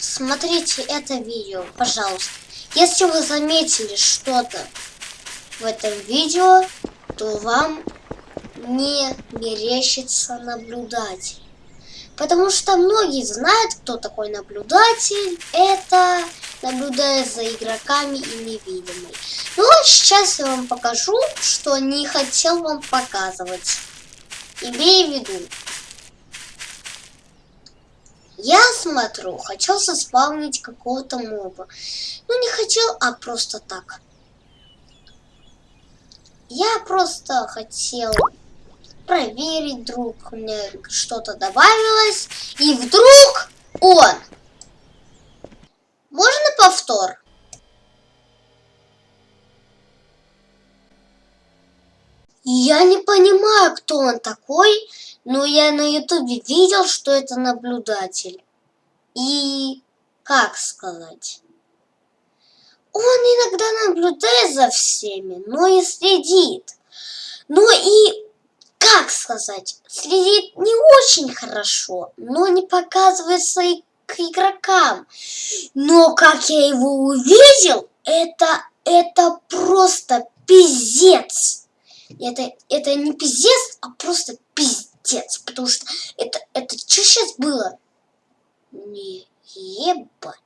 смотрите это видео, пожалуйста. Если вы заметили что-то в этом видео, то вам не мерещится наблюдатель. Потому что многие знают, кто такой наблюдатель. Это наблюдает за игроками и невидимый. Ну, а сейчас я вам покажу, что не хотел вам показывать. Имея в виду. Я смотрю, хотел заспавнить какого-то моба. Ну, не хотел, а просто так. Я просто хотел проверить, вдруг мне что-то добавилось. И вдруг он. Можно повтор? Я не понимаю, кто он такой, но я на ютубе видел, что это наблюдатель. И как сказать? Он иногда наблюдает за всеми, но и следит. Ну и, как сказать, следит не очень хорошо, но не показывает свои к игрокам. Но как я его увидел, это, это просто пиздец. Это, это не пиздец, а просто пиздец. Потому что это, это что сейчас было? Не ебать.